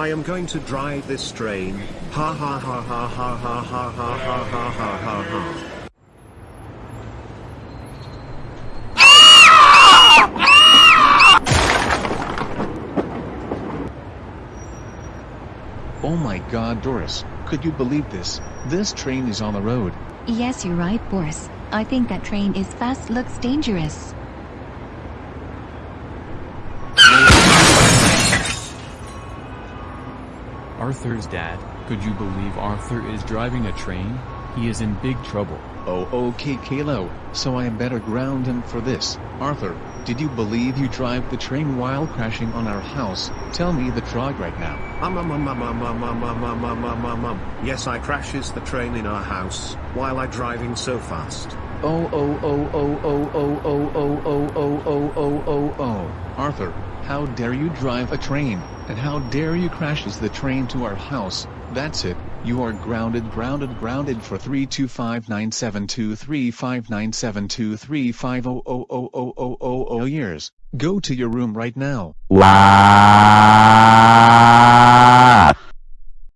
I am going to drive this train. Ha ha ha ha ha ha ha ha ha ha ha ha ha. Oh my god Doris, could you believe this? This train is on the road. Yes, you're right, Boris. I think that train is fast looks dangerous. Arthur's dad, could you believe Arthur is driving a train? He is in big trouble. Oh okay Kalo, so I am better ground him for this. Arthur, did you believe you drive the train while crashing on our house? Tell me the truck right now. Um, um, um, um, um, um, um, um, um, um, um, um, um. Yes, I crashes the train in our house while I driving so fast. Oh oh oh oh oh oh oh oh oh oh oh oh oh oh Arthur, how dare you drive a train, and how dare you crashes the train to our house, that's it, you are grounded grounded grounded for 3259723597235000000 years, go to your room right now. Wow.